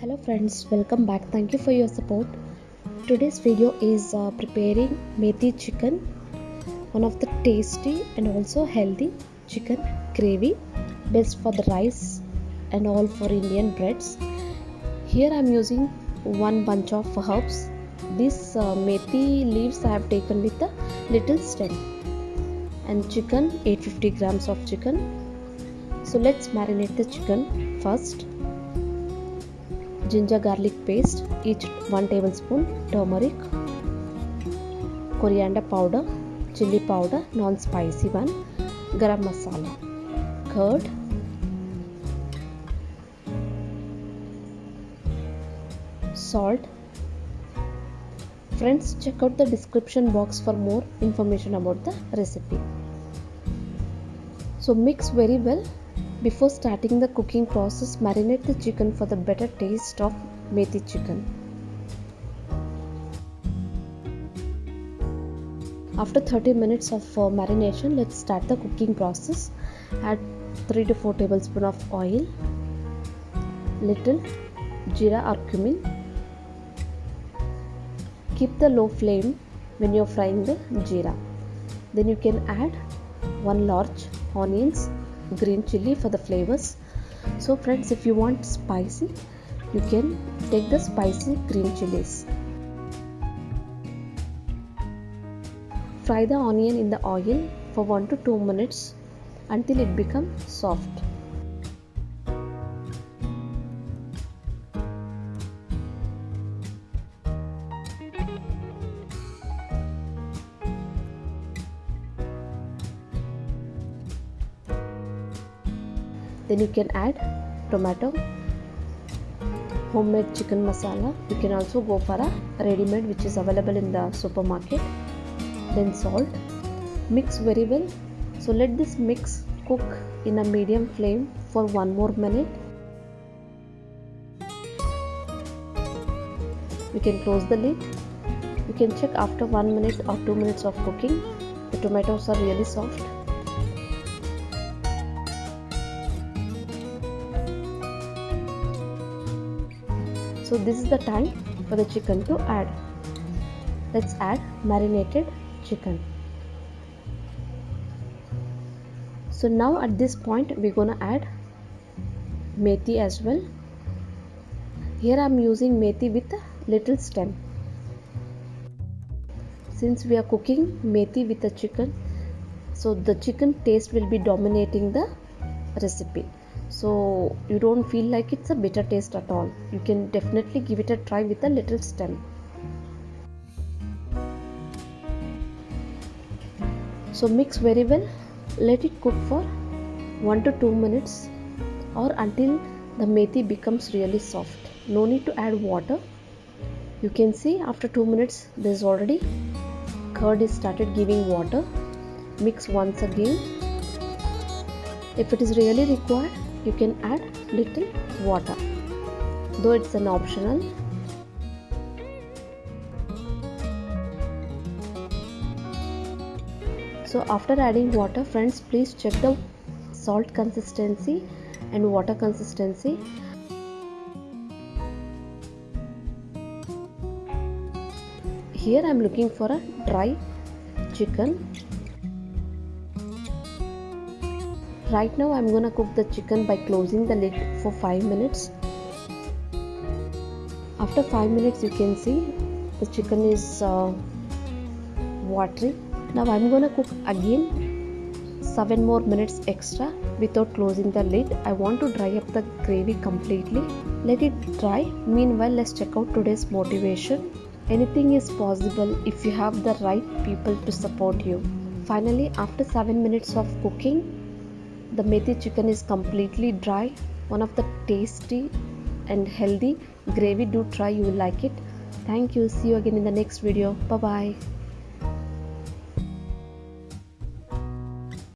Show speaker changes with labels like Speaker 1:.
Speaker 1: hello friends welcome back. Thank you for your support. Today's video is uh, preparing methi chicken one of the tasty and also healthy chicken gravy best for the rice and all for indian breads. Here i'm using one bunch of herbs. This uh, methi leaves i have taken with a little stem and chicken 850 grams of chicken. So let's marinate the chicken first ginger garlic paste each 1 tablespoon turmeric coriander powder chili powder non spicy one garam masala curd salt friends check out the description box for more information about the recipe so mix very well before starting the cooking process, marinate the chicken for the better taste of methi chicken. After 30 minutes of uh, marination, let's start the cooking process. Add 3 to 4 tablespoon of oil, little jeera or cumin. Keep the low flame when you're frying the jeera. Then you can add one large onions green chili for the flavors. So friends if you want spicy you can take the spicy green chilies. Fry the onion in the oil for 1 to 2 minutes until it becomes soft then you can add tomato homemade chicken masala. You can also go for a ready-made which is available in the supermarket. Then salt. Mix very well. So let this mix cook in a medium flame for one more minute. You can close the lid. You can check after one minute or two minutes of cooking. The tomatoes are really soft so this is the time for the chicken to add. Let's add marinated chicken. So now at this point we're gonna add methi as well. Here i'm using methi with a little stem. Since we are cooking methi with the chicken so the chicken taste will be dominating the recipe so you don't feel like it's a bitter taste at all. You can definitely give it a try with a little stem. So mix very well. Let it cook for 1 to 2 minutes or until the methi becomes really soft. No need to add water. You can see after 2 minutes there's already curd is started giving water. Mix once again. If it is really required you can add little water though it's an optional. So after adding water friends please check the salt consistency and water consistency. Here i'm looking for a dry chicken right now i'm gonna cook the chicken by closing the lid for 5 minutes. After 5 minutes you can see the chicken is uh, watery. Now i'm gonna cook again 7 more minutes extra without closing the lid. I want to dry up the gravy completely. Let it dry. Meanwhile let's check out today's motivation. Anything is possible if you have the right people to support you. Finally after 7 minutes of cooking the methi chicken is completely dry one of the tasty and healthy. Gravy do try you will like it. Thank you. See you again in the next video. Bye bye